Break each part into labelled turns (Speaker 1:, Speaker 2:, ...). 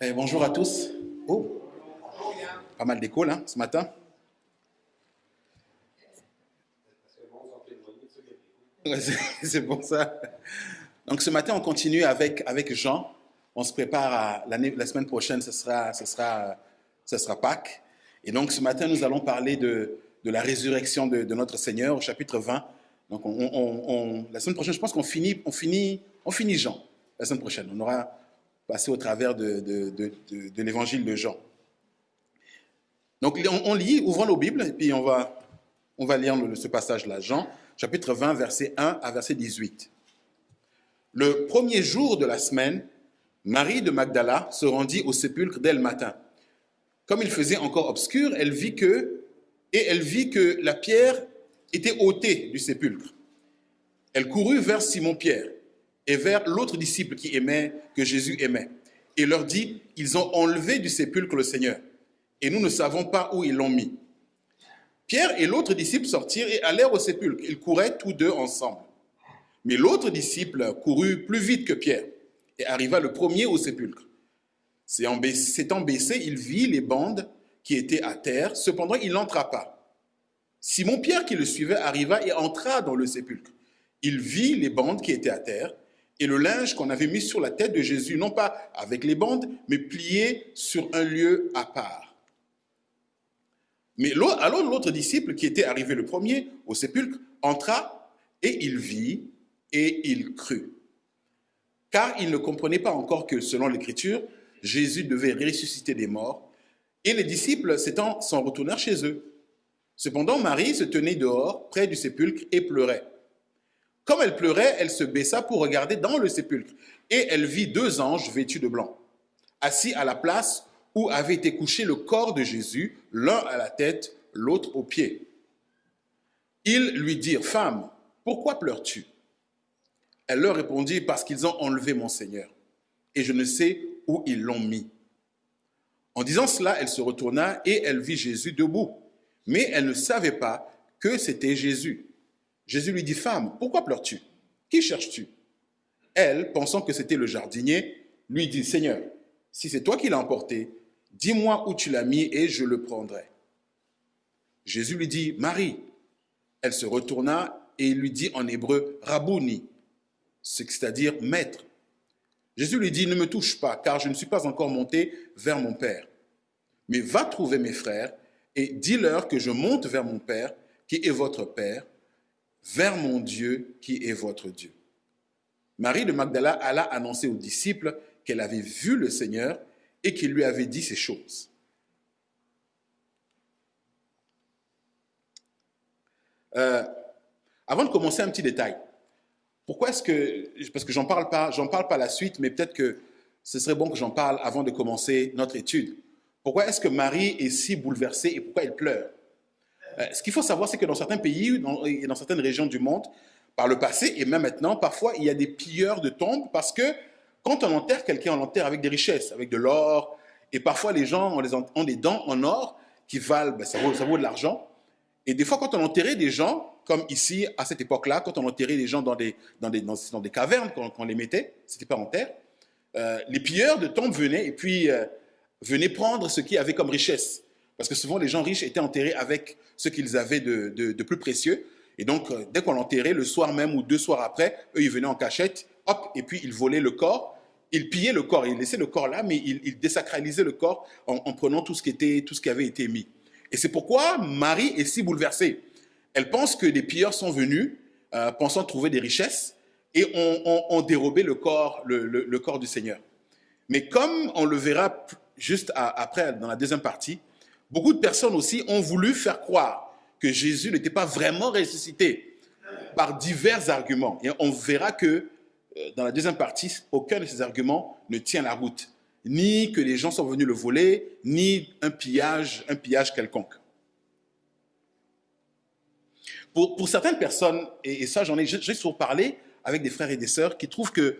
Speaker 1: Eh, bonjour à tous. Oh, pas mal d'écho là ce matin. C'est- pour ça. Donc ce matin, on continue avec, avec Jean. On se prépare à la semaine prochaine, ce sera, ce, sera, ce sera Pâques. Et donc ce matin, nous allons parler de, de la résurrection de, de notre Seigneur au chapitre 20. Donc on, on- on- la semaine prochaine, je pense qu'on finit, on finit, on finit Jean. La semaine prochaine, on aura passé au travers de, de, de- de- l'évangile de Jean. Donc on, lit, ouvrons nos Bibles, et puis on va, on va lire ce passage-là. Jean, chapitre 20, verset 1 à verset 18. Le premier jour de la semaine, Marie de Magdala se rendit au sépulcre dès le matin. Comme il faisait encore obscur, elle vit que, et elle vit que la pierre était ôtée du sépulcre. Elle courut vers Simon-Pierre et vers l'autre disciple qui aimait, que Jésus aimait, et leur dit, ils ont enlevé du sépulcre le Seigneur, et nous ne savons pas où ils l'ont mis. Pierre et l'autre disciple sortirent et allèrent au sépulcre. Ils couraient tous deux ensemble. Mais l'autre disciple courut plus vite que Pierre et arriva le premier au sépulcre. S'étant baissé- il vit les bandes qui étaient à terre, cependant il n'entra pas. Simon-Pierre qui le suivait arriva et entra dans le sépulcre. Il vit les bandes qui étaient à terre et le linge qu'on avait mis sur la tête de Jésus, non pas avec les bandes, mais plié sur un lieu à part. Mais alors l'autre disciple qui était arrivé le premier au sépulcre entra et il vit et il crut. Car il ne comprenait pas encore que selon l'Écriture, Jésus devait ressusciter des morts. Et les disciples s'étant s'en retournèrent chez eux. Cependant, Marie se tenait dehors, près du sépulcre, et pleurait. Comme elle pleurait, elle se baissa pour regarder dans le sépulcre, et elle vit deux anges vêtus de blanc, assis à la place où avait été couché le corps de Jésus, l'un à la tête, l'autre aux pieds. Ils lui dirent, Femme, pourquoi pleures-tu? Elle leur répondit, Parce qu'ils ont enlevé mon Seigneur, et je ne sais où ils l'ont mis. En disant cela, elle se retourna et elle vit Jésus debout, mais elle ne savait pas que c'était Jésus. Jésus lui dit, Femme, pourquoi pleures-tu? Qui cherches-tu? Elle, pensant que c'était le jardinier, lui dit, Seigneur, si c'est toi qui l'as emporté, dis-moi où tu l'as mis et je le prendrai. Jésus lui dit, Marie. Elle se retourna et lui dit en hébreu, Rabouni, c'est-à-dire maître. Jésus lui dit, ne me touche pas, car je ne suis pas encore monté vers mon Père. Mais va trouver mes frères et dis-leur que je monte vers mon Père, qui est votre Père, vers mon Dieu, qui est votre Dieu. Marie de Magdala alla annoncer aux disciples qu'elle avait vu le Seigneur et qu'il lui avait dit ces choses. Euh, avant de commencer, un petit détail. Pourquoi est-ce que, parce que j'en parle pas, j'en parle pas la suite, mais peut-être que ce serait bon que j'en parle avant de commencer notre étude. Pourquoi est-ce que Marie est si bouleversée et pourquoi elle pleure? Ce qu'il faut savoir, c'est que dans certains pays et dans certaines régions du monde, par le passé et même maintenant, parfois il y a des pilleurs de tombes parce que quand on enterre quelqu'un, on l'enterre avec des richesses, avec de l'or, et parfois les gens ont, des dents en or qui valent, ben, ça, vaut, de l'argent. Et des fois, quand on enterrait des gens, comme ici, à cette époque-là, quand on enterrait des gens dans des, dans des, dans, des cavernes, quand, on les mettait, c'était pas en terre, euh, les pilleurs de tombes venaient et puis euh, venaient prendre ce qu'ils avaient comme richesse. Parce que souvent, les gens riches étaient enterrés avec ce qu'ils avaient de, de- plus précieux. Et donc, euh, dès qu'on l'enterrait, le soir même ou deux soirs après, eux, ils venaient en cachette, hop, et puis ils volaient le corps. Ils pillaient le corps, ils laissaient le corps là, mais ils, ils désacralisaient le corps en, en prenant tout ce, qui était, tout ce qui avait été mis. Et c'est pourquoi Marie est si bouleversée. Elle pense que des pilleurs sont venus, euh, pensant trouver des richesses, et ont, ont- dérobé le corps, le, le- corps du Seigneur. Mais comme on le verra juste après, dans la deuxième partie, beaucoup de personnes aussi ont voulu faire croire que Jésus n'était pas vraiment ressuscité par divers arguments. Et on verra que euh, dans la deuxième partie, aucun de ces arguments ne tient la route. Ni que les gens sont venus le voler, ni un pillage, un pillage quelconque. Pour, certaines personnes, et, ça j'en ai, j'ai souvent parlé avec des frères et des sœurs qui trouvent que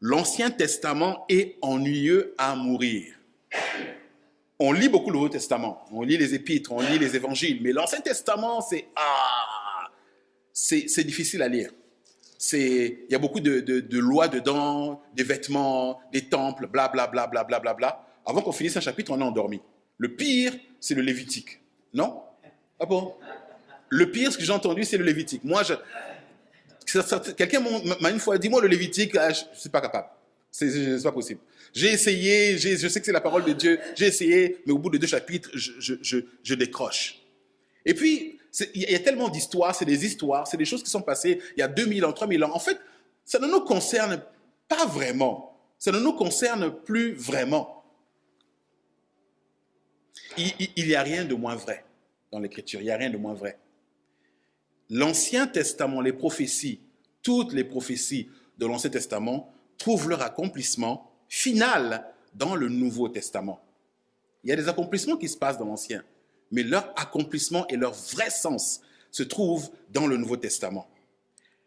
Speaker 1: l'Ancien Testament est ennuyeux à mourir. On lit beaucoup le Nouveau Testament, on lit les épîtres, on lit les évangiles, mais l'Ancien Testament, c'est ah, difficile à lire. Il y a beaucoup de, de- lois dedans, des vêtements, des temples, bla bla bla bla bla bla bla. avant qu'on finisse un chapitre, on est endormi. Le pire, c'est le Lévitique. Non? Ah bon? Le pire, ce que j'ai entendu, c'est le Lévitique. Moi, je... quelqu'un m'a une fois dit, moi, le Lévitique, ah, je ne suis pas capable. C'est pas possible. J'ai essayé, je sais que c'est la parole de Dieu, j'ai essayé, mais au bout de deux chapitres, je, je décroche. Et puis, il y a tellement d'histoires, c'est des histoires, c'est des choses qui sont passées il y a 2000 ans, 3000 ans. En fait, ça ne nous concerne pas vraiment. Ça ne nous concerne plus vraiment. Il n'y a rien de moins vrai dans l'Écriture, il n'y a rien de moins vrai. L'Ancien Testament, les prophéties, toutes les prophéties de l'Ancien Testament trouvent leur accomplissement final dans le Nouveau Testament. Il y a des accomplissements qui se passent dans l'Ancien, mais leur accomplissement et leur vrai sens se trouvent dans le Nouveau Testament.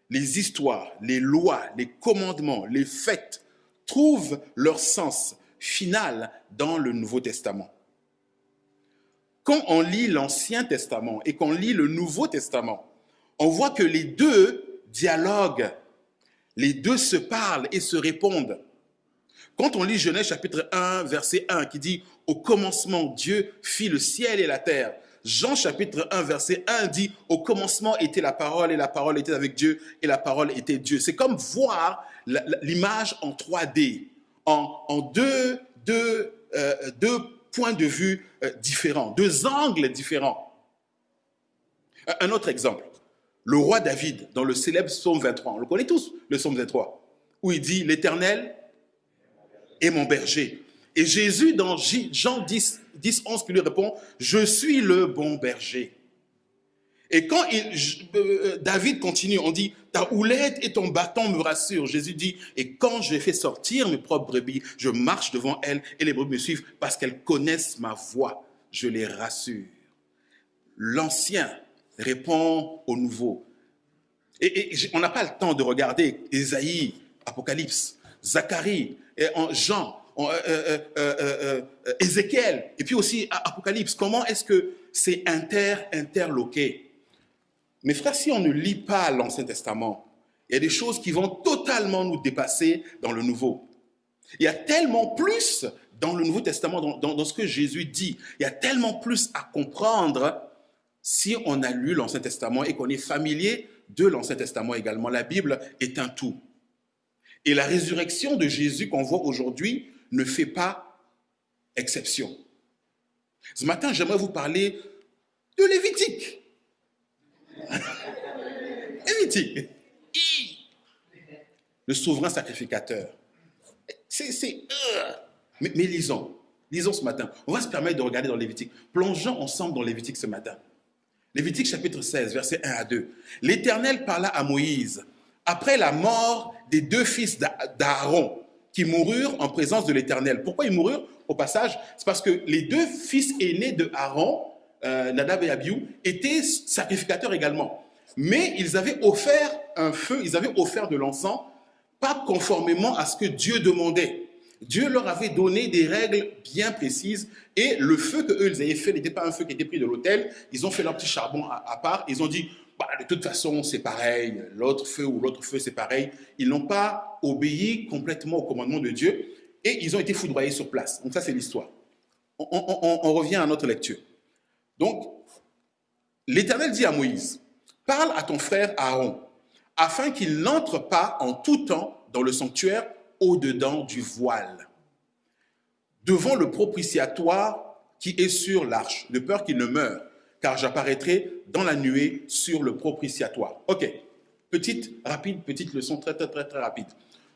Speaker 1: Les histoires, les lois, les commandements, les fêtes trouvent leur sens final dans le Nouveau Testament. Quand on lit l'Ancien Testament et qu'on lit le Nouveau Testament, on voit que les deux dialoguent, les deux se parlent et se répondent. Quand on lit Genèse chapitre 1, verset 1, qui dit Au commencement, Dieu fit le ciel et la terre. Jean chapitre 1, verset 1 dit Au commencement était la parole, et la parole était avec Dieu, et la parole était Dieu. C'est comme voir l'image en 3D, en, euh, deux points de vue euh, différents, deux angles différents. Un autre exemple, le roi David, dans le célèbre psaume 23, on le connaît tous, le psaume 23, où il dit L'Éternel et mon berger. Et Jésus, dans Jean 10, 10 11, qui lui répond, je suis le bon berger. Et quand euh, David continue, on dit, ta houlette et ton bâton me rassurent. Jésus dit, et quand je fais sortir mes propres brebis, je marche devant elles et les brebis me suivent parce qu'elles connaissent ma voix. Je les rassure. L'ancien répond au nouveau. Et, on n'a pas le temps de regarder Ésaïe, Apocalypse, Zacharie, Jean, euh, euh, euh, Ézéchiel, et puis aussi Apocalypse. Comment est-ce que c'est inter, interloqué? Mes frères, si on ne lit pas l'Ancien Testament, il y a des choses qui vont totalement nous dépasser dans le Nouveau. Il y a tellement plus dans le Nouveau Testament, dans ce que Jésus dit. Il y a tellement plus à comprendre si on a lu l'Ancien Testament et qu'on est familier de l'Ancien Testament également. La Bible est un tout. Et la résurrection de Jésus qu'on voit aujourd'hui ne fait pas exception. Ce matin, j'aimerais vous parler de Lévitique. Lévitique. Le souverain sacrificateur. C'est. Euh, mais, mais, lisons. Lisons ce matin. On va se permettre de regarder dans Lévitique. Plongeons ensemble dans Lévitique ce matin. Lévitique chapitre 16, versets 1 à 2. L'Éternel parla à Moïse après la mort des deux fils d'Aaron qui moururent en présence de l'Éternel. Pourquoi ils moururent? Au passage, c'est parce que les deux fils aînés de Aaron, euh, Nadab et Abiou, étaient sacrificateurs également. Mais ils avaient offert un feu, ils avaient offert de l'encens, pas conformément à ce que Dieu demandait. Dieu leur avait donné des règles bien précises et le feu que eux ils avaient fait n'était pas un feu qui était pris de l'autel. Ils ont fait leur petit charbon à part. Ils ont dit bah, de toute façon, c'est pareil, l'autre feu ou l'autre feu, c'est pareil. Ils n'ont pas obéi complètement au commandement de Dieu et ils ont été foudroyés sur place. Donc ça, c'est l'histoire. On, revient à notre lecture. Donc, l'Éternel dit à Moïse, parle à ton frère Aaron, afin qu'il n'entre pas en tout temps dans le sanctuaire au-dedans du voile, devant le propitiatoire qui est sur l'arche, de peur qu'il ne meure car j'apparaîtrai dans la nuée sur le propitiatoire. Ok, petite, rapide, petite leçon très, très, très, très rapide.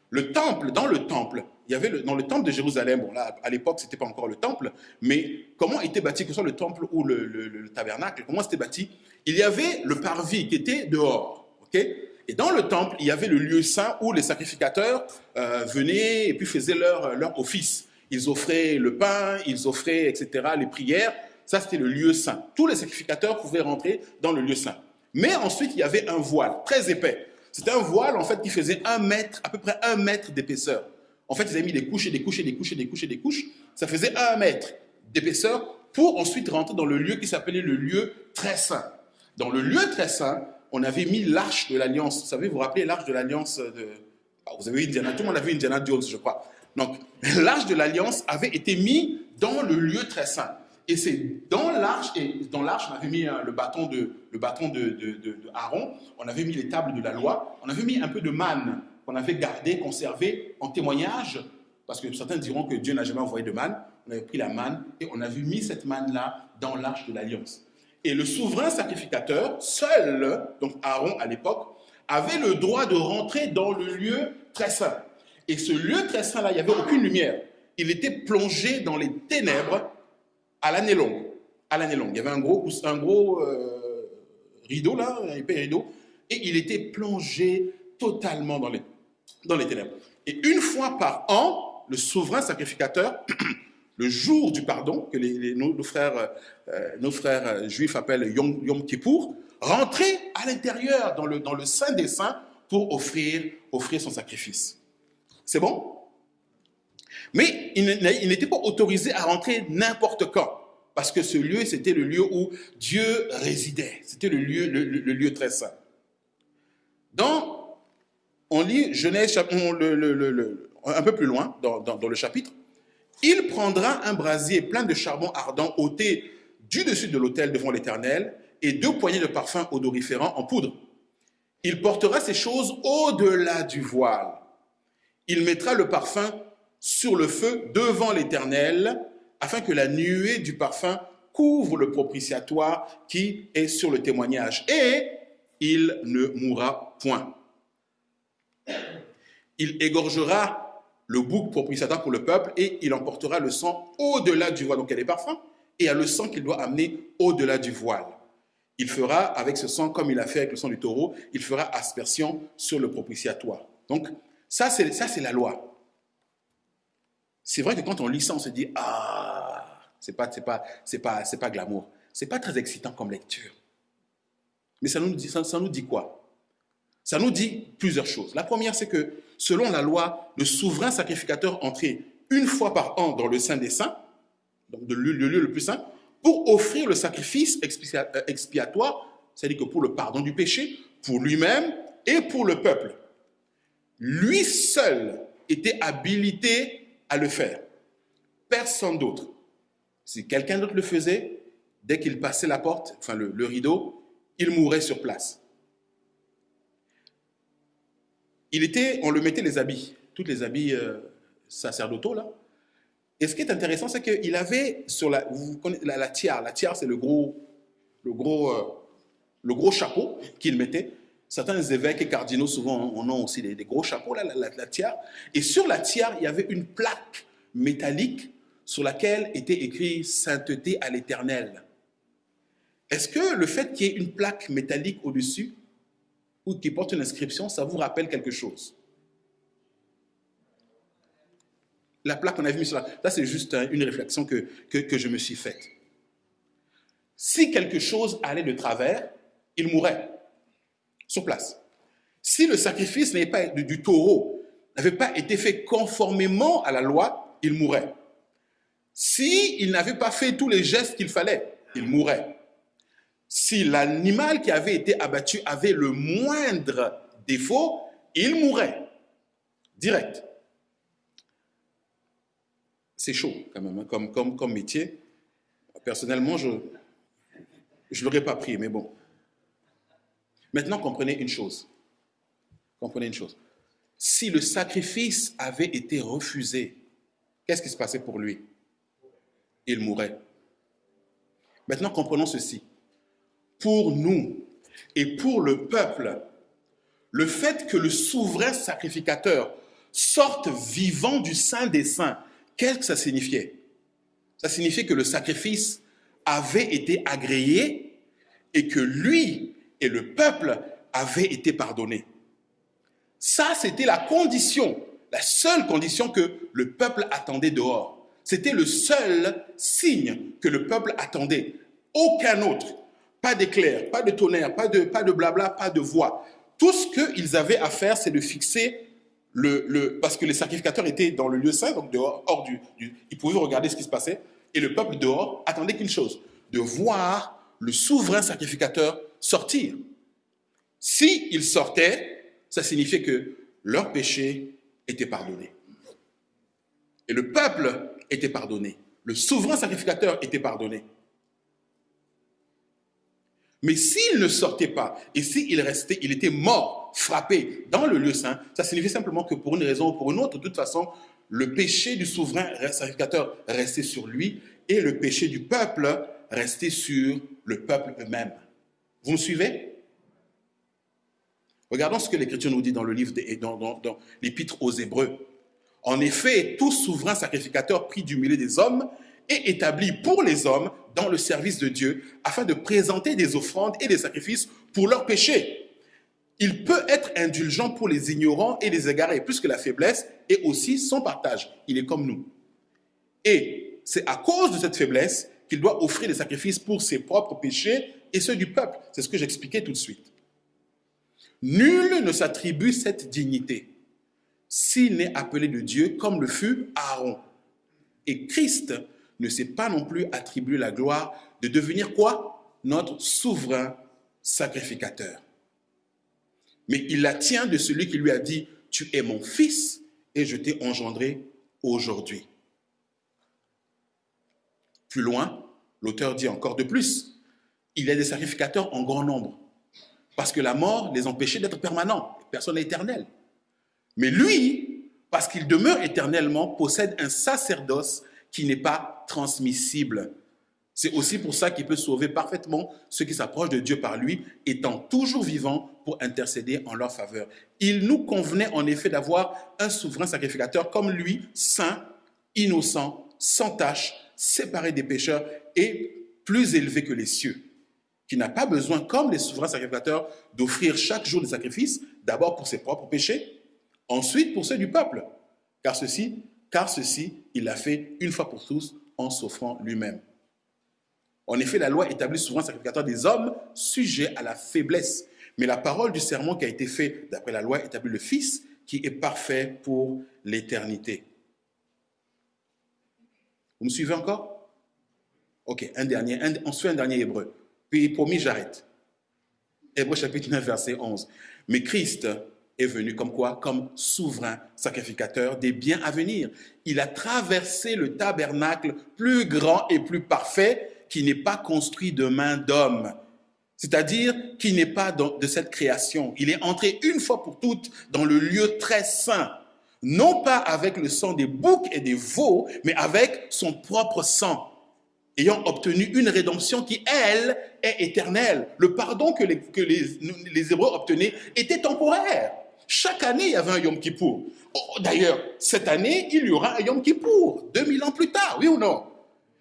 Speaker 1: Le temple, dans le temple, il y avait le, dans le temple de Jérusalem, bon là, à l'époque, ce n'était pas encore le temple, mais comment était bâti, que ce soit le temple ou le, tabernacle, comment c'était bâti? Il y avait le parvis qui était dehors, ok? Et dans le temple, il y avait le lieu saint où les sacrificateurs euh, venaient et puis faisaient leur, leur office. Ils offraient le pain, ils offraient, etc., les prières, ça, c'était le lieu saint. Tous les sacrificateurs pouvaient rentrer dans le lieu saint. Mais ensuite, il y avait un voile très épais. C'était un voile, en fait, qui faisait un mètre, à peu près un mètre d'épaisseur. En fait, ils avaient mis des couches et des couches et des couches et des couches et des couches. Ça faisait un mètre d'épaisseur pour ensuite rentrer dans le lieu qui s'appelait le lieu très saint. Dans le lieu très saint, on avait mis l'arche de l'alliance. Vous savez, vous vous rappelez l'arche de l'alliance de... Ah, vous avez Indiana, tout le monde a vu Indiana Jones, je crois. Donc, l'arche de l'alliance avait été mis dans le lieu très saint. Et c'est dans l'arche, et dans l'arche, on avait mis hein, le bâton, de, le bâton de, de, de, Aaron, on avait mis les tables de la loi, on avait mis un peu de manne qu'on avait gardé, conservé en témoignage, parce que certains diront que Dieu n'a jamais envoyé de manne. On avait pris la manne et on avait mis cette manne-là dans l'arche de l'alliance. Et le souverain sacrificateur, seul, donc Aaron à l'époque, avait le droit de rentrer dans le lieu très saint. Et ce lieu très saint-là, il n'y avait aucune lumière. Il était plongé dans les ténèbres à l'année longue. À l'année longue. Il y avait un gros, euh, rideau un épais rideau, et il était plongé totalement dans les ténèbres. Et une fois par an, le souverain sacrificateur, le jour du pardon, que nos, frères, euh, frères juifs appellent Yom, Yom Kippour, rentrait à l'intérieur, dans le, Saint des Saints, pour offrir, son sacrifice. C'est bon? Mais il n'était pas autorisé à rentrer n'importe quand. Parce que ce lieu, c'était le lieu où Dieu résidait. C'était le lieu, très saint. Dans, on lit Genèse un peu plus loin dans, le chapitre. Il prendra un brasier plein de charbon ardent ôté du dessus de l'autel devant l'Éternel et deux poignées de parfum odoriférant en poudre. Il portera ces choses au-delà du voile. Il mettra le parfum sur le feu devant l'Éternel, afin que la nuée du parfum couvre le propitiatoire qui est sur le témoignage. Et il ne mourra point. Il égorgera le bouc propitiatoire pour le peuple et il emportera le sang au-delà du voile. Donc il y a des parfums et il y a le sang qu'il doit amener au-delà du voile. Il fera avec ce sang, comme il a fait avec le sang du taureau, il fera aspersion sur le propitiatoire. Donc ça, c'est la loi. C'est vrai que quand on lit ça, on se dit ah, c'est pas, c'est pas, c'est pas, c'est pas glamour. C'est pas très excitant comme lecture. Mais ça nous dit, ça, nous dit quoi? Ça nous dit plusieurs choses. La première, c'est que selon la loi, le souverain sacrificateur entrait une fois par an dans le Saint des Saints, donc le, lieu le plus saint, pour offrir le sacrifice euh, expiatoire, c'est-à-dire pour le pardon du péché, pour lui-même et pour le peuple. Lui seul était habilité à le faire. Personne d'autre. Si quelqu'un d'autre le faisait, dès qu'il passait la porte, enfin le, rideau, il mourait sur place. Il était, on le mettait les habits, tous les habits euh, sacerdotaux là. Et ce qui est intéressant, c'est qu'il avait sur la, vous connaissez, la, tiare, la tiare c'est le gros, le gros, euh, le gros chapeau qu'il mettait. Certains évêques et cardinaux, souvent, en ont aussi des, gros chapeaux, là, la, tiare. Et sur la tiare, il y avait une plaque métallique sur laquelle était écrit Sainteté à l'éternel. Est-ce que le fait qu'il y ait une plaque métallique au-dessus, ou qui porte une inscription, ça vous rappelle quelque chose La plaque qu'on a vue sur la... Ça, c'est juste une réflexion que, que, je me suis faite. Si quelque chose allait de travers, il mourrait sur place. Si le sacrifice pas du, taureau n'avait pas été fait conformément à la loi, il mourrait. Si il n'avait pas fait tous les gestes qu'il fallait, il mourrait. Si l'animal qui avait été abattu avait le moindre défaut, il mourrait. Direct. C'est chaud quand même, hein, comme, comme, comme métier. Personnellement, je ne l'aurais pas pris, mais bon. Maintenant, comprenez une chose. Comprenez une chose. Si le sacrifice avait été refusé, qu'est-ce qui se passait pour lui? Il mourait. Maintenant, comprenons ceci. Pour nous et pour le peuple, le fait que le souverain sacrificateur sorte vivant du Saint des Saints, qu'est-ce que ça signifiait? Ça signifiait que le sacrifice avait été agréé et que lui et le peuple avait été pardonné. Ça, c'était la condition, la seule condition que le peuple attendait dehors. C'était le seul signe que le peuple attendait. Aucun autre. Pas d'éclair, pas de tonnerre, pas de, blabla, pas de voix. Tout ce qu'ils avaient à faire, c'est de fixer le, le, Parce que les sacrificateurs étaient dans le lieu saint, donc dehors, hors du, du... Ils pouvaient regarder ce qui se passait. Et le peuple dehors attendait qu'une chose, de voir le souverain sacrificateur sortir. Si ils sortaient, ça signifiait que leur péché était pardonné. Et le peuple était pardonné. Le souverain sacrificateur était pardonné. Mais s'il ne sortait pas, et s'il restait, il était mort, frappé dans le lieu saint, ça signifie simplement que pour une raison ou pour une autre, de toute façon, le péché du souverain sacrificateur restait sur lui et le péché du peuple restait sur le peuple eux-mêmes. Vous me suivez? Regardons ce que l'Écriture nous dit dans le livre, dans l'Épître aux Hébreux. En effet, tout souverain sacrificateur pris du milieu des hommes est établi pour les hommes dans le service de Dieu afin de présenter des offrandes et des sacrifices pour leurs péchés. Il peut être indulgent pour les ignorants et les égarés, plus que la faiblesse et aussi son partage. Il est comme nous. Et c'est à cause de cette faiblesse qu'il doit offrir des sacrifices pour ses propres péchés et ceux du peuple. C'est ce que j'expliquais tout de suite. Nul ne s'attribue cette dignité s'il n'est appelé de Dieu comme le fut Aaron. Et Christ ne s'est pas non plus attribué la gloire de devenir quoi? Notre souverain sacrificateur. Mais il la tient de celui qui lui a dit, tu es mon fils et je t'ai engendré aujourd'hui. Plus loin, l'auteur dit encore de plus, il y a des sacrificateurs en grand nombre, parce que la mort les empêchait d'être permanents, personne n'est éternel. Mais lui, parce qu'il demeure éternellement, possède un sacerdoce qui n'est pas transmissible. C'est aussi pour ça qu'il peut sauver parfaitement ceux qui s'approchent de Dieu par lui, étant toujours vivant pour intercéder en leur faveur. Il nous convenait en effet d'avoir un souverain sacrificateur comme lui, saint, innocent, sans tache, séparé des pécheurs et plus élevé que les cieux, qui n'a pas besoin, comme les souverains sacrificateurs, d'offrir chaque jour des sacrifices, d'abord pour ses propres péchés, ensuite pour ceux du peuple, car ceci car ceci, il l'a fait une fois pour tous en s'offrant lui-même. En effet, la loi établit souvent sacrificateur des hommes sujets à la faiblesse. Mais la parole du serment qui a été fait d'après la loi établit le Fils qui est parfait pour l'éternité. Vous me suivez encore? Ok, un dernier, on se fait un dernier hébreu. Puis promis, j'arrête. Hébreu chapitre 9, verset 11. Mais Christ est venu comme quoi Comme souverain sacrificateur des biens à venir. Il a traversé le tabernacle plus grand et plus parfait qui n'est pas construit de main d'homme, c'est-à-dire qui n'est pas de cette création. Il est entré une fois pour toutes dans le lieu très saint, non pas avec le sang des boucs et des veaux, mais avec son propre sang ayant obtenu une rédemption qui, elle, est éternelle. Le pardon que les, que les, les Hébreux obtenaient était temporaire. Chaque année, il y avait un Yom Kippour. Oh, d'ailleurs, cette année, il y aura un Yom Kippour, 2000 ans plus tard, oui ou non?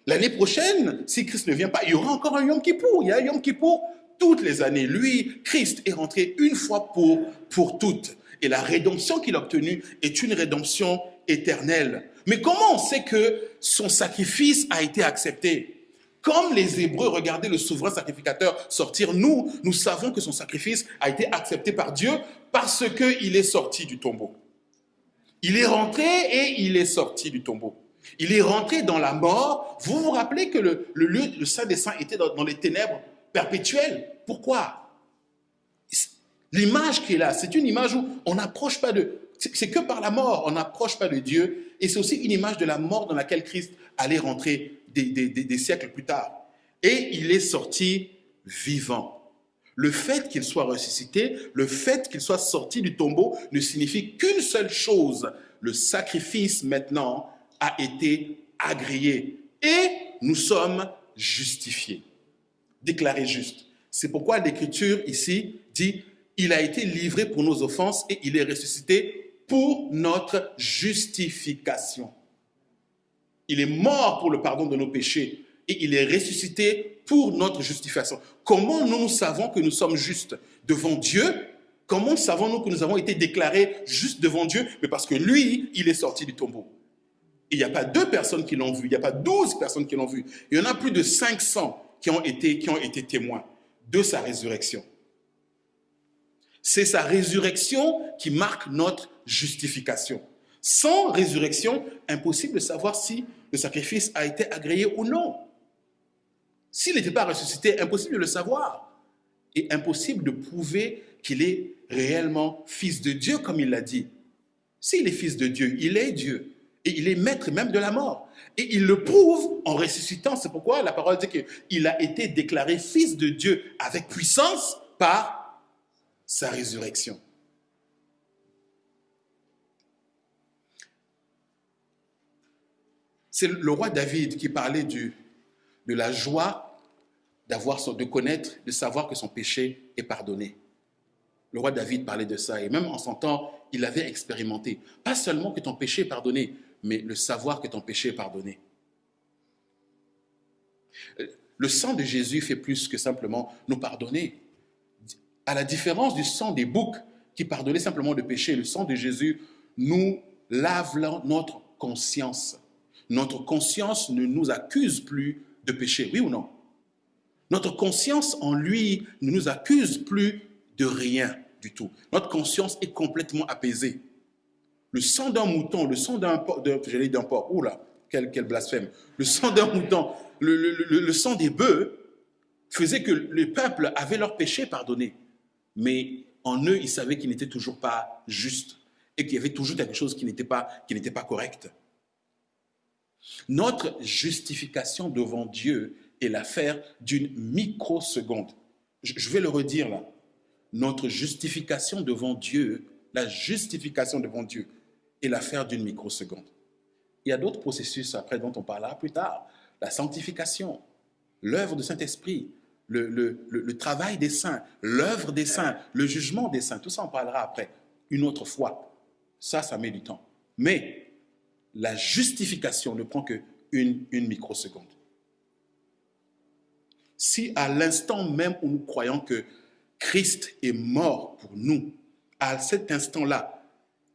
Speaker 1: L'année prochaine, si Christ ne vient pas, il y aura encore un Yom Kippour. Il y a un Yom Kippour toutes les années. Lui, Christ, est rentré une fois pour, pour toutes. Et la rédemption qu'il a obtenue est une rédemption éternelle. Mais comment on sait que son sacrifice a été accepté? Comme les Hébreux regardaient le souverain sacrificateur sortir, nous, nous savons que son sacrifice a été accepté par Dieu parce qu'il est sorti du tombeau. Il est rentré et il est sorti du tombeau. Il est rentré dans la mort. Vous vous rappelez que le, Saint des Saints était dans, les ténèbres perpétuelles. Pourquoi? L'image qui est là, c'est une image où on n'approche pas de... C'est que par la mort, on n'approche pas de Dieu. Et c'est aussi une image de la mort dans laquelle Christ allait rentrer des, siècles plus tard. Et il est sorti vivant. Le fait qu'il soit ressuscité, le fait qu'il soit sorti du tombeau ne signifie qu'une seule chose. Le sacrifice maintenant a été agréé et nous sommes justifiés, déclarés justes. C'est pourquoi l'Écriture ici dit, il a été livré pour nos offenses et il est ressuscité pour notre justification. Il est mort pour le pardon de nos péchés et il est ressuscité pour notre justification. Comment nous, savons que nous sommes justes devant Dieu? Comment savons-nous que nous avons été déclarés justes devant Dieu? Mais parce que lui, il est sorti du tombeau. Il n'y a pas deux personnes qui l'ont vu, il n'y a pas douze personnes qui l'ont vu. Il y en a plus de 500 qui ont été, qui ont été témoins de sa résurrection. C'est sa résurrection qui marque notre justification. Sans résurrection, impossible de savoir si le sacrifice a été agréé ou non. S'il n'était pas ressuscité, impossible de le savoir. Et impossible de prouver qu'il est réellement fils de Dieu, comme il l'a dit. S'il est fils de Dieu, il est Dieu. Et il est maître même de la mort. Et il le prouve en ressuscitant. C'est pourquoi la parole dit qu'il a été déclaré fils de Dieu avec puissance par sa résurrection. C'est le roi David qui parlait de la joie d'avoir de connaître, de savoir que son péché est pardonné. Le roi David parlait de ça et même en son temps, il avait expérimenté. Pas seulement que ton péché est pardonné, mais le savoir que ton péché est pardonné. Le sang de Jésus fait plus que simplement nous pardonner. À la différence du sang des boucs qui pardonnait simplement le péché, le sang de Jésus nous lave notre conscience. Notre conscience ne nous accuse plus de péché, oui ou non? Notre conscience en lui ne nous accuse plus de rien du tout. Notre conscience est complètement apaisée. Le sang d'un mouton, le sang d'un porc, j'allais d'un porc, oula, quel, quel blasphème. Le sang d'un mouton, le, le, sang des bœufs faisait que le peuple avait leurs péchés pardonnés. Mais en eux, ils savaient qu'ils n'étaient toujours pas justes et qu'il y avait toujours quelque chose qui n'était pas, qui pas correct. Notre justification devant Dieu est l'affaire d'une microseconde. Je vais le redire là. Notre justification devant Dieu, la justification devant Dieu est l'affaire d'une microseconde. Il y a d'autres processus après dont on parlera plus tard. La sanctification, l'œuvre du Saint-Esprit, le, travail des saints, l'œuvre des saints, le jugement des saints. Tout ça, on parlera après, une autre fois. Ça, ça met du temps. Mais la justification ne prend que une, une microseconde. Si à l'instant même où nous croyons que Christ est mort pour nous, à cet instant-là,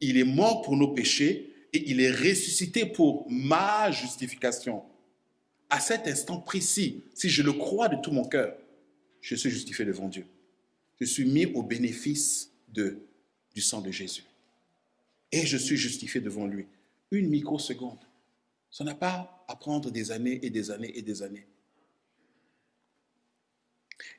Speaker 1: il est mort pour nos péchés et il est ressuscité pour ma justification. À cet instant précis, si je le crois de tout mon cœur, je suis justifié devant Dieu. Je suis mis au bénéfice du sang de Jésus. Et je suis justifié devant lui. Une microseconde. Ça n'a pas à prendre des années et des années et des années.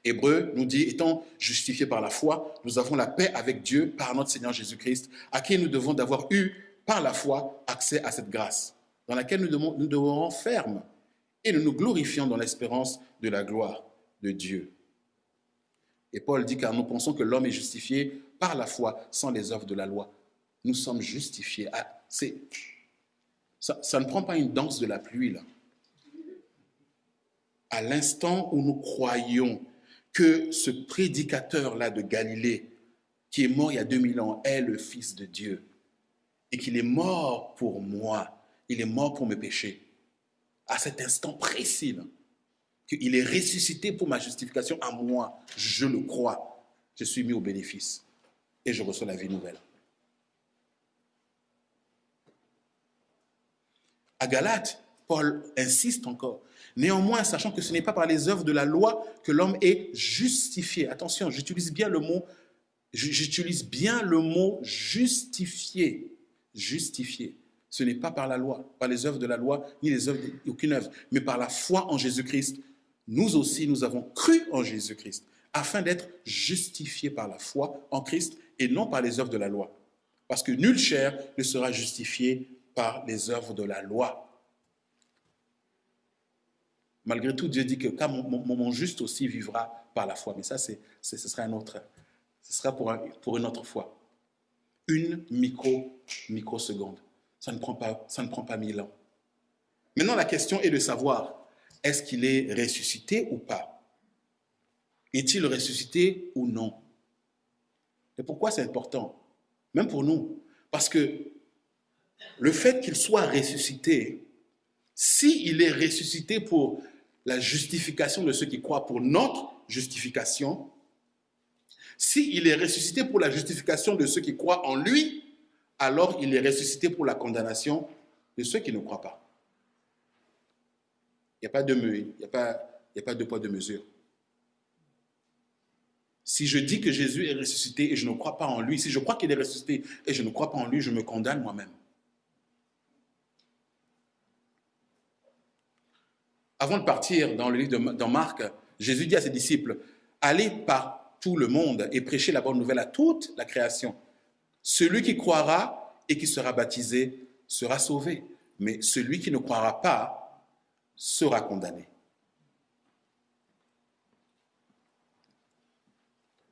Speaker 1: Hébreu nous dit, étant justifiés par la foi, nous avons la paix avec Dieu par notre Seigneur Jésus-Christ, à qui nous devons d'avoir eu par la foi accès à cette grâce, dans laquelle nous devons, nous et nous nous glorifions dans l'espérance de la gloire de Dieu. Et Paul dit, car nous pensons que l'homme est justifié par la foi sans les œuvres de la loi. Nous sommes justifiés. Ah, ça, ça ne prend pas une danse de la pluie, là. À l'instant où nous croyons que ce prédicateur-là de Galilée, qui est mort il y a 2000 ans, est le Fils de Dieu et qu'il est mort pour moi, il est mort pour mes péchés. À cet instant précis, qu'il est ressuscité pour ma justification à moi, je le crois, je suis mis au bénéfice et je reçois la vie nouvelle. À Galate, Paul insiste encore. Néanmoins, sachant que ce n'est pas par les œuvres de la loi que l'homme est justifié. Attention, j'utilise bien le mot, j'utilise bien le mot justifié. Justifié. Ce n'est pas par la loi, par les œuvres de la loi, ni les œuvres aucune œuvre, mais par la foi en Jésus-Christ. Nous aussi, nous avons cru en Jésus-Christ, afin d'être justifiés par la foi en Christ et non par les œuvres de la loi. Parce que nulle chair ne sera justifiée par les œuvres de la loi, Malgré tout, Dieu dit que mon, juste aussi vivra par la foi. Mais ça, ce sera un autre, ce sera pour, pour une autre fois. Une micro, microseconde. Ça ne prend pas, ça ne prend pas mille ans. Maintenant, la question est de savoir, est-ce qu'il est ressuscité ou pas? Est-il ressuscité ou non? Et pourquoi c'est important? Même pour nous. Parce que le fait qu'il soit ressuscité, s'il est ressuscité pour la justification de ceux qui croient pour notre justification, s'il est ressuscité pour la justification de ceux qui croient en lui, alors il est ressuscité pour la condamnation de ceux qui ne croient pas. Il n'y a pas de il n'y a de poids de mesure. Si je dis que Jésus est ressuscité et je ne crois pas en lui, si je crois qu'il est ressuscité et je ne crois pas en lui, je me condamne moi-même. Avant de partir dans le livre de Marc, Jésus dit à ses disciples, allez par tout le monde et prêchez la bonne nouvelle à toute la création. Celui qui croira et qui sera baptisé sera sauvé, mais celui qui ne croira pas sera condamné.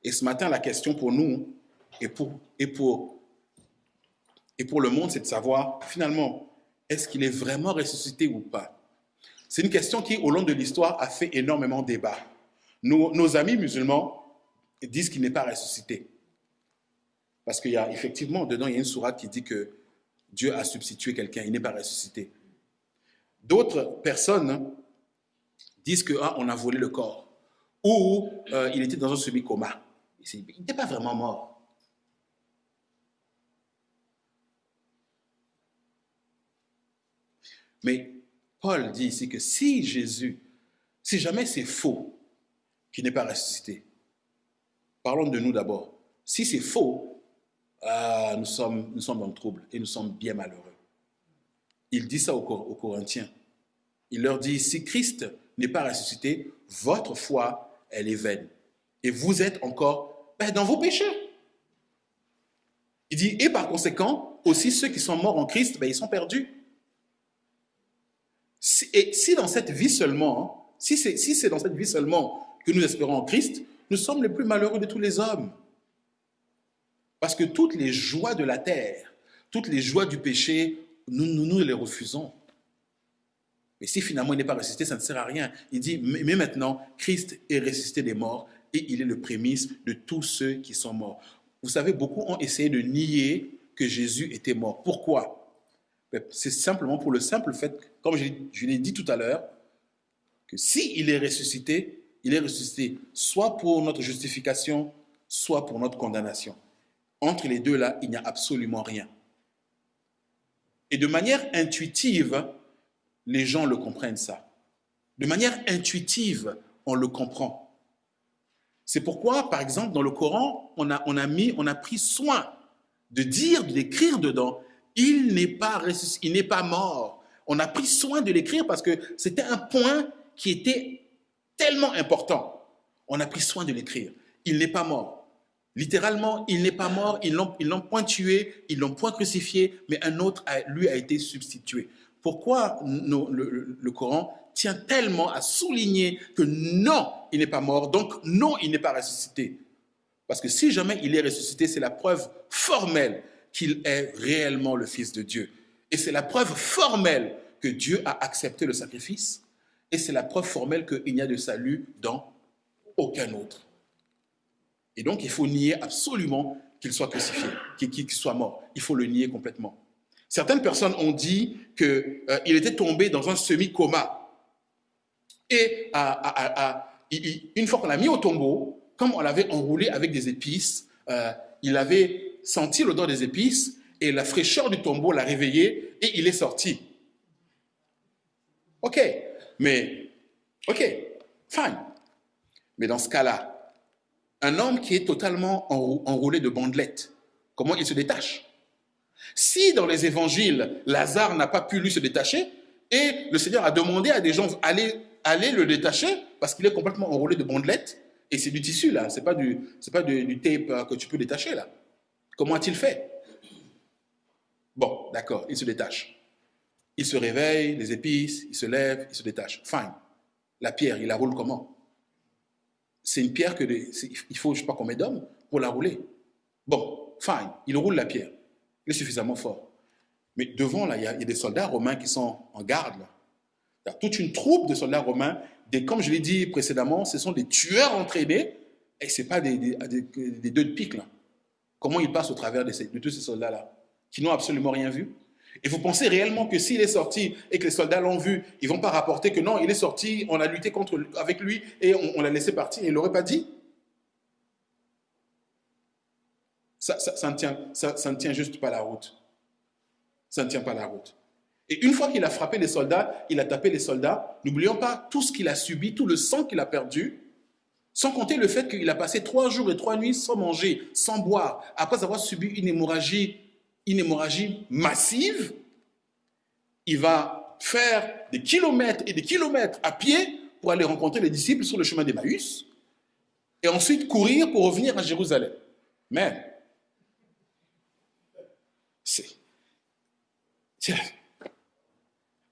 Speaker 1: Et ce matin, la question pour nous et pour, et pour, et pour le monde, c'est de savoir, finalement, est-ce qu'il est vraiment ressuscité ou pas? C'est une question qui, au long de l'histoire, a fait énormément débat. Nos, amis musulmans disent qu'il n'est pas ressuscité. Parce qu'il y a effectivement, dedans, il y a une sourate qui dit que Dieu a substitué quelqu'un, il n'est pas ressuscité. D'autres personnes disent qu'on ah, a volé le corps, ou euh, il était dans un semi-coma. Il n'était pas vraiment mort. Mais Paul dit ici que si Jésus, si jamais c'est faux qu'il n'est pas ressuscité, parlons de nous d'abord. Si c'est faux, ah, nous, sommes, nous sommes dans le trouble et nous sommes bien malheureux. Il dit ça aux, Corinthiens. Il leur dit, si Christ n'est pas ressuscité, votre foi, elle est vaine. Et vous êtes encore ben, dans vos péchés. Il dit, et par conséquent, aussi ceux qui sont morts en Christ, ben, ils sont perdus. et si dans cette vie seulement, si c'est si dans cette vie seulement que nous espérons en Christ, nous sommes les plus malheureux de tous les hommes. Parce que toutes les joies de la terre, toutes les joies du péché, nous, nous, les refusons. Mais si finalement il n'est pas ressuscité, ça ne sert à rien. Il dit, mais maintenant, Christ est ressuscité des morts et il est le prémisse de tous ceux qui sont morts. Vous savez, beaucoup ont essayé de nier que Jésus était mort. Pourquoi? Ben, C'est simplement pour le simple fait, comme je l'ai dit tout à l'heure, que s'il il est ressuscité, il est ressuscité soit pour notre justification, soit pour notre condamnation. Entre les deux là, il n'y a absolument rien. Et de manière intuitive, les gens le comprennent ça. De manière intuitive, on le comprend. C'est pourquoi, par exemple, dans le Coran, on a, mis, on a pris soin de dire, d'écrire dedans, il n'est pas, il n'est pas mort. On a pris soin de l'écrire parce que c'était un point qui était tellement important. On a pris soin de l'écrire. Il n'est pas mort. Littéralement, il n'est pas mort, ils l'ont point tué, ils l'ont point crucifié, mais un autre, lui, a été substitué. Pourquoi le, Coran tient tellement à souligner que non, il n'est pas mort, donc non, il n'est pas ressuscité? Parce que si jamais il est ressuscité, c'est la preuve formelle qu'il est réellement le Fils de Dieu. Et c'est la preuve formelle que Dieu a accepté le sacrifice. Et c'est la preuve formelle qu'il n'y a de salut dans aucun autre. Et donc, il faut nier absolument qu'il soit crucifié, qu'il soit mort. Il faut le nier complètement. Certaines personnes ont dit qu'il euh, était tombé dans un semi-coma. Et une fois qu'on l'a mis au tombeau, comme on l'avait enroulé avec des épices, euh, il avait senti l'odeur des épices et la fraîcheur du tombeau l'a réveillé et il est sorti. Ok, mais, ok, fine. Mais dans ce cas-là, un homme qui est totalement enroulé de bandelettes, comment il se détache? Si dans les évangiles, Lazare n'a pas pu lui se détacher, et le Seigneur a demandé à des gens aller le détacher parce qu'il est complètement enroulé de bandelettes, et c'est du tissu là, c'est pas du, pas du, tape euh, que tu peux détacher là. Comment a-t-il fait? Bon, d'accord, il se détache. Il se réveille, les épices, il se lève, il se détache. Fine. La pierre, il la roule comment? C'est une pierre que il faut je sais pas combien d'hommes pour la rouler. Bon, fine, il roule la pierre. Il est suffisamment fort. Mais devant, là, il y, a, des soldats romains qui sont en garde. Là. Il y a toute une troupe de soldats romains. Comme je l'ai dit précédemment, ce sont des tueurs entraînés et ce n'est pas des, deux de pique. Là. Comment ils passent au travers de, de tous ces soldats-là qui n'ont absolument rien vu? Et vous pensez réellement que s'il est sorti et que les soldats l'ont vu, ils vont pas rapporter que non, il est sorti, on a lutté contre, avec lui et on, l'a laissé partir. Il l'aurait pas dit? Ça, ça, ne tient, ça ne tient juste pas la route. Ça ne tient pas la route. Et une fois qu'il a frappé les soldats, il a tapé les soldats, n'oublions pas tout ce qu'il a subi, tout le sang qu'il a perdu, sans compter le fait qu'il a passé trois jours et trois nuits sans manger, sans boire, après avoir subi une hémorragie une hémorragie massive, il va faire des kilomètres et des kilomètres à pied pour aller rencontrer les disciples sur le chemin d'Emmaüs, et ensuite courir pour revenir à Jérusalem. Mais, c'est...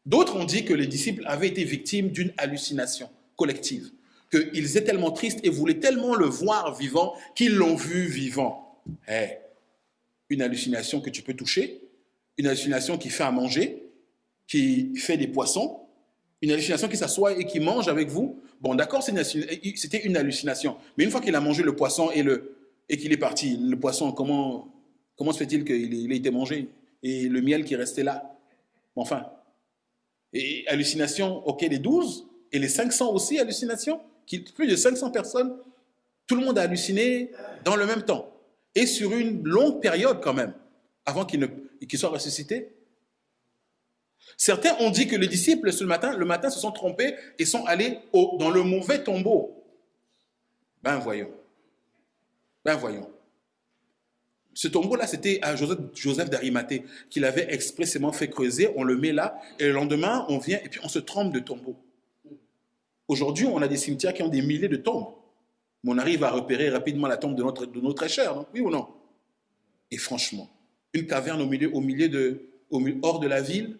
Speaker 1: D'autres ont dit que les disciples avaient été victimes d'une hallucination collective, qu'ils étaient tellement tristes et voulaient tellement le voir vivant qu'ils l'ont vu vivant. Eh, une hallucination que tu peux toucher, une hallucination qui fait à manger, qui fait des poissons, une hallucination qui s'assoit et qui mange avec vous. Bon, d'accord, c'était une hallucination. Mais une fois qu'il a mangé le poisson et qu'il est parti, le poisson, comment, comment se fait-il qu'il ait été mangé Et le miel qui restait là? Enfin. Et hallucination, ok, les 12 et les 500 aussi, hallucination. Plus de 500 personnes, tout le monde a halluciné dans le même temps. Et sur une longue période quand même, avant qu'il soit ressuscité. Certains ont dit que les disciples, le matin, se sont trompés et sont allés dans le mauvais tombeau. Ben voyons. Ben voyons. Ce tombeau-là, c'était à Joseph, Joseph d'Arimathée qu'il avait expressément fait creuser. On le met là et le lendemain, on vient et puis on se trompe de tombeau. Aujourd'hui, on a des cimetières qui ont des milliers de tombes. On arrive à repérer rapidement la tombe de notre, de oui ou non? Et franchement, une caverne au milieu, de, hors de la ville,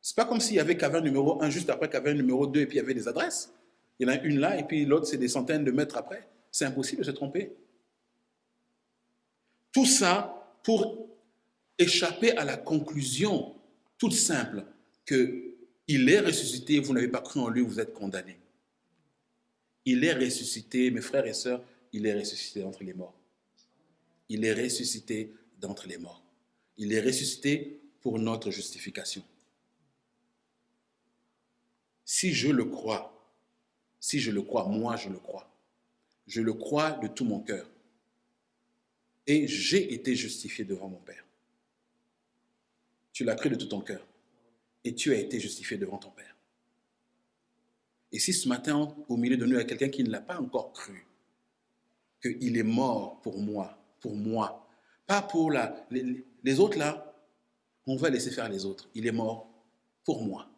Speaker 1: c'est pas comme s'il y avait caverne numéro 1 juste après caverne numéro 2 et puis il y avait des adresses. Il y en a une là et puis l'autre c'est des centaines de mètres après. C'est impossible de se tromper. Tout ça pour échapper à la conclusion toute simple que il est ressuscité, vous n'avez pas cru en lui, vous êtes condamné. Il est ressuscité, mes frères et sœurs, il est ressuscité d'entre les morts. Il est ressuscité d'entre les morts. Il est ressuscité pour notre justification. Si je le crois, si je le crois, moi je le crois. Je le crois de tout mon cœur. Et j'ai été justifié devant mon Père. Tu l'as cru de tout ton cœur. Et tu as été justifié devant ton Père. Et si ce matin, au milieu de nous, il y a quelqu'un qui ne l'a pas encore cru, qu'il est mort pour moi, pour moi, pas pour la, les, les autres là, on va laisser faire les autres. Il est mort pour moi.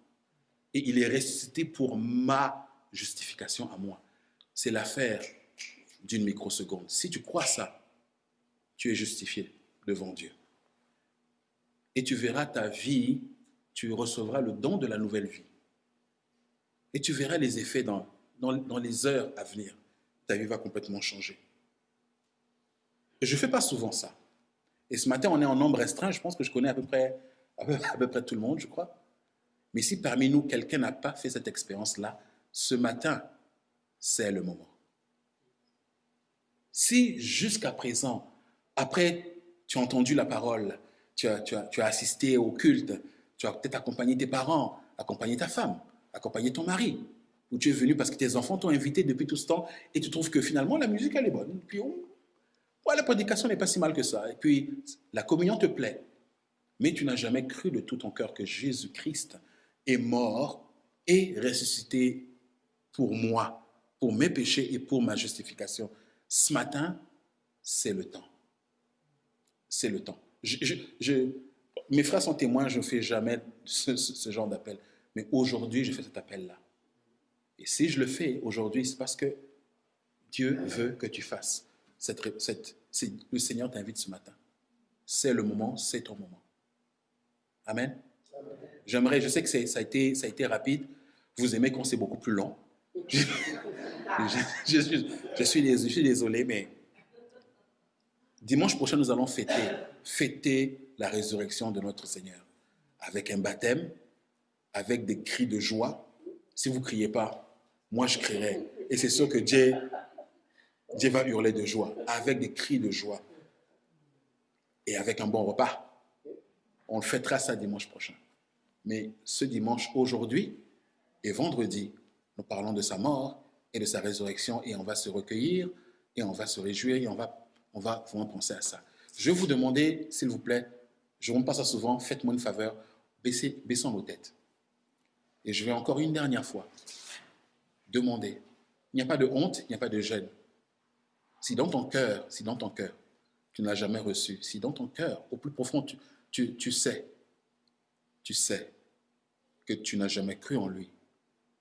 Speaker 1: Et il est ressuscité pour ma justification à moi. C'est l'affaire d'une microseconde. Si tu crois ça, tu es justifié devant Dieu. Et tu verras ta vie, tu recevras le don de la nouvelle vie. Et tu verras les effets dans, dans, les heures à venir. Ta vie va complètement changer. Je ne fais pas souvent ça. Et ce matin, on est en nombre restreint. Je pense que je connais à peu près, à peu, près tout le monde, je crois. Mais si parmi nous, quelqu'un n'a pas fait cette expérience-là, ce matin, c'est le moment. Si jusqu'à présent, après, tu as entendu la parole, tu as, tu as, tu as assisté au culte, tu as peut-être accompagné tes parents, accompagné ta femme, accompagner ton mari, ou tu es venu parce que tes enfants t'ont invité depuis tout ce temps et tu trouves que finalement la musique elle est bonne. puis la prédication n'est pas si mal que ça. Et puis la communion te plaît. Mais tu n'as jamais cru de tout ton cœur que Jésus-Christ est mort et ressuscité pour moi, pour mes péchés et pour ma justification. Ce matin, c'est le temps. C'est le temps. Mes frères sont témoins, je ne fais jamais ce genre d'appel. Mais aujourd'hui, je fais cet appel-là. Et si je le fais aujourd'hui, c'est parce que Dieu veut que tu fasses. Le Seigneur t'invite ce matin. C'est le moment, c'est ton moment. Amen. J'aimerais, je sais que ça a, été, ça a été rapide. Vous aimez quand c'est beaucoup plus long. Je, je, suis, je, suis, désolé, mais dimanche prochain, nous allons fêter, fêter la résurrection de notre Seigneur avec un baptême, avec des cris de joie. Si vous ne criez pas, moi je crierai. Et c'est sûr que Dieu, Dieu va hurler de joie, avec des cris de joie. Et avec un bon repas. On le fêtera ça dimanche prochain. Mais ce dimanche, aujourd'hui et vendredi, nous parlons de sa mort et de sa résurrection et on va se recueillir et on va se réjouir et on va, on va vraiment penser à ça. Je vais vous demander, s'il vous plaît, je ne pas ça souvent, faites-moi une faveur, baissez, baissons nos têtes. Et je vais encore une dernière fois demander. Il n'y a pas de honte, il n'y a pas de gêne. Si dans ton cœur, si dans ton cœur, tu ne l'as jamais reçu, si dans ton cœur, au plus profond, tu, tu, sais, tu sais que tu n'as jamais cru en lui,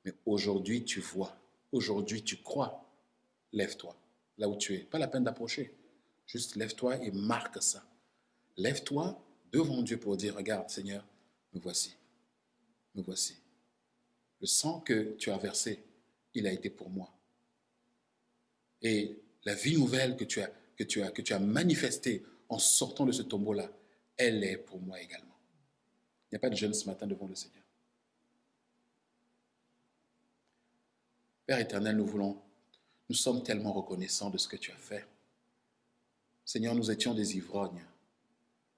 Speaker 1: mais aujourd'hui tu vois, aujourd'hui tu crois, lève-toi là où tu es. Pas la peine d'approcher. Juste lève-toi et marque ça. Lève-toi devant Dieu pour dire, regarde Seigneur, me voici. me voici. Le sang que tu as versé, il a été pour moi. Et la vie nouvelle que tu as, manifestée en sortant de ce tombeau-là, elle est pour moi également. Il n'y a pas de jeûne ce matin devant le Seigneur. Père éternel, nous voulons, nous sommes tellement reconnaissants de ce que tu as fait. Seigneur, nous étions des ivrognes.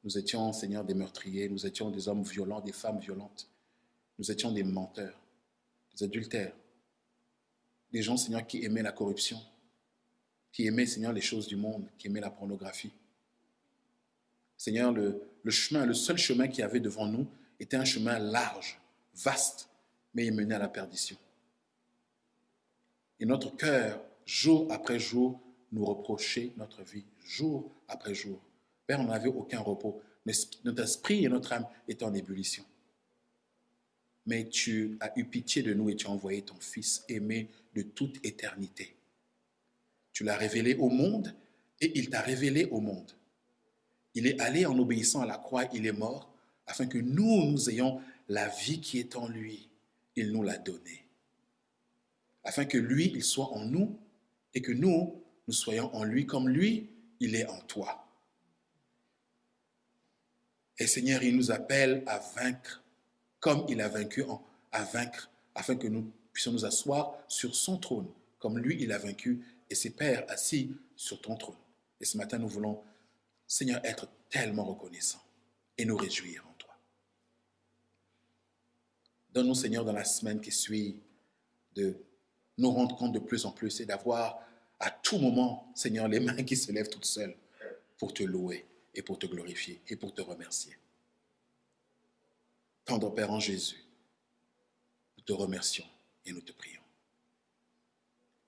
Speaker 1: Nous étions, Seigneur, des meurtriers. Nous étions des hommes violents, des femmes violentes. Nous étions des menteurs, des adultères. Des gens, Seigneur, qui aimaient la corruption, qui aimaient, Seigneur, les choses du monde, qui aimaient la pornographie. Seigneur, le, le chemin, le seul chemin qu'il y avait devant nous était un chemin large, vaste, mais il menait à la perdition. Et notre cœur, jour après jour, nous reprochait notre vie, jour après jour. Père, on n'avait aucun repos. Notre esprit et notre âme étaient en ébullition. Mais tu as eu pitié de nous et tu as envoyé ton Fils aimé de toute éternité. Tu l'as révélé au monde et il t'a révélé au monde. Il est allé en obéissant à la croix, il est mort, afin que nous, nous ayons la vie qui est en lui. Il nous l'a donnée afin que lui, il soit en nous et que nous, nous soyons en lui comme lui, il est en toi. Et Seigneur, il nous appelle à vaincre comme il a vaincu, à vaincre, afin que nous puissions nous asseoir sur son trône, comme lui, il a vaincu, et ses pères assis sur ton trône. Et ce matin, nous voulons, Seigneur, être tellement reconnaissants et nous réjouir en toi. Donne-nous, Seigneur, dans la semaine qui suit, de nous rendre compte de plus en plus et d'avoir à tout moment, Seigneur, les mains qui se lèvent toutes seules pour te louer et pour te glorifier et pour te remercier. Tendre Père en Jésus, nous te remercions et nous te prions.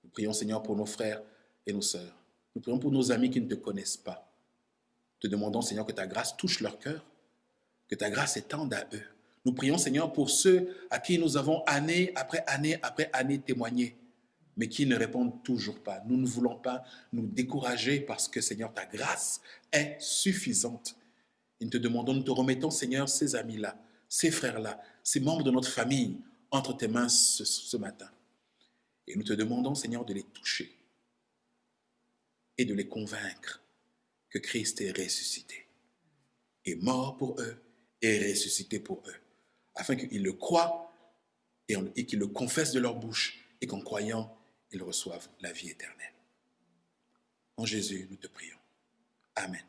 Speaker 1: Nous prions, Seigneur, pour nos frères et nos sœurs. Nous prions pour nos amis qui ne te connaissent pas. Te demandons, Seigneur, que ta grâce touche leur cœur, que ta grâce étende à eux, nous prions, Seigneur, pour ceux à qui nous avons année après année après année témoigné, mais qui ne répondent toujours pas. Nous ne voulons pas nous décourager parce que, Seigneur, ta grâce est suffisante. Nous te demandons, nous te remettons, Seigneur, ces amis-là, ces frères-là, ces membres de notre famille entre tes mains ce, matin. Et nous te demandons, Seigneur, de les toucher et de les convaincre que Christ est ressuscité, est mort pour eux et ressuscité pour eux afin qu'ils le croient et, qu'ils le confessent de leur bouche et qu'en croyant, ils reçoivent la vie éternelle. En Jésus, nous te prions. Amen.